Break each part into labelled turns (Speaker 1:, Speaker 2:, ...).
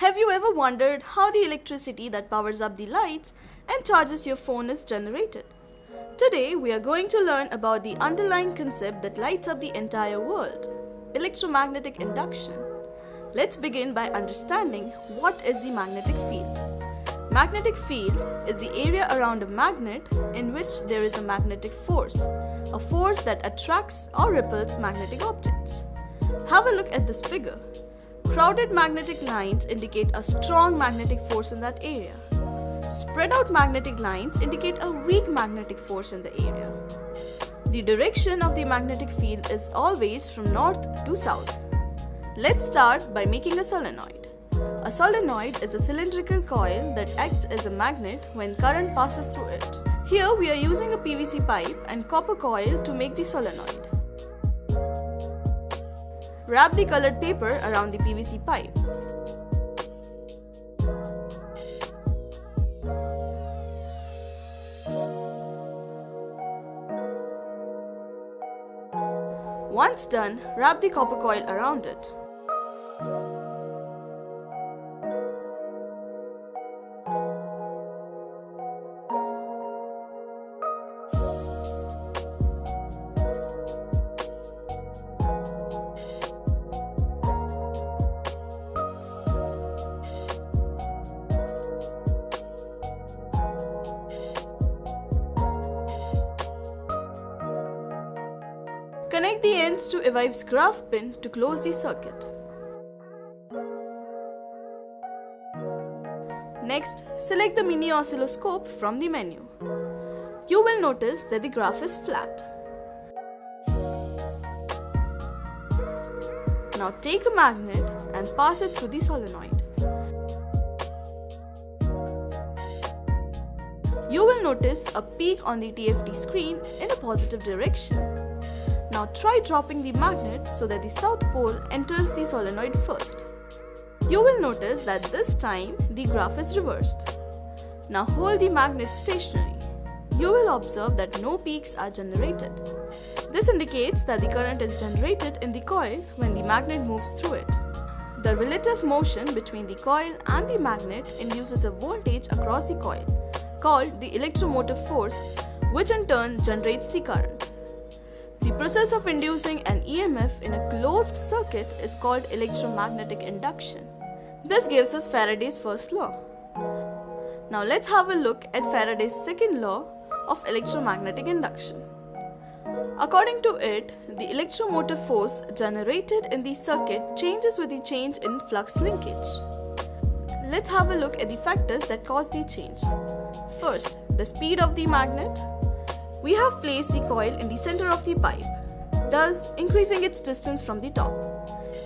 Speaker 1: Have you ever wondered how the electricity that powers up the lights and charges your phone is generated? Today we are going to learn about the underlying concept that lights up the entire world, electromagnetic induction. Let's begin by understanding what is the magnetic field. Magnetic field is the area around a magnet in which there is a magnetic force, a force that attracts or repels magnetic objects. Have a look at this figure. Crowded magnetic lines indicate a strong magnetic force in that area. Spread out magnetic lines indicate a weak magnetic force in the area. The direction of the magnetic field is always from north to south. Let's start by making a solenoid. A solenoid is a cylindrical coil that acts as a magnet when current passes through it. Here we are using a PVC pipe and copper coil to make the solenoid. Wrap the colored paper around the PVC pipe. Once done, wrap the copper coil around it. Connect the ends to Evive's graph pin to close the circuit. Next, select the mini oscilloscope from the menu. You will notice that the graph is flat. Now take a magnet and pass it through the solenoid. You will notice a peak on the TFT screen in a positive direction. Now try dropping the magnet so that the south pole enters the solenoid first. You will notice that this time the graph is reversed. Now hold the magnet stationary. You will observe that no peaks are generated. This indicates that the current is generated in the coil when the magnet moves through it. The relative motion between the coil and the magnet induces a voltage across the coil, called the electromotive force, which in turn generates the current. The process of inducing an EMF in a closed circuit is called electromagnetic induction. This gives us Faraday's first law. Now let's have a look at Faraday's second law of electromagnetic induction. According to it, the electromotive force generated in the circuit changes with the change in flux linkage. Let's have a look at the factors that cause the change. First, the speed of the magnet, we have placed the coil in the center of the pipe, thus increasing its distance from the top.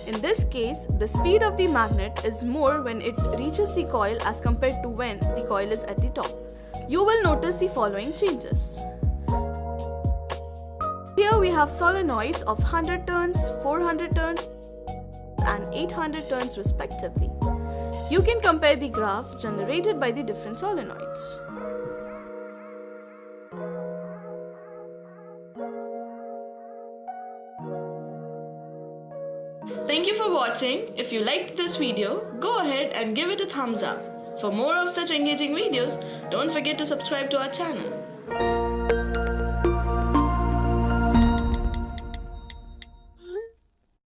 Speaker 1: In this case, the speed of the magnet is more when it reaches the coil as compared to when the coil is at the top. You will notice the following changes. Here we have solenoids of 100 turns, 400 turns and 800 turns respectively. You can compare the graph generated by the different solenoids. Thank you for watching. If you liked this video, go ahead and give it a thumbs up. For more of such engaging videos, don't forget to subscribe to our channel.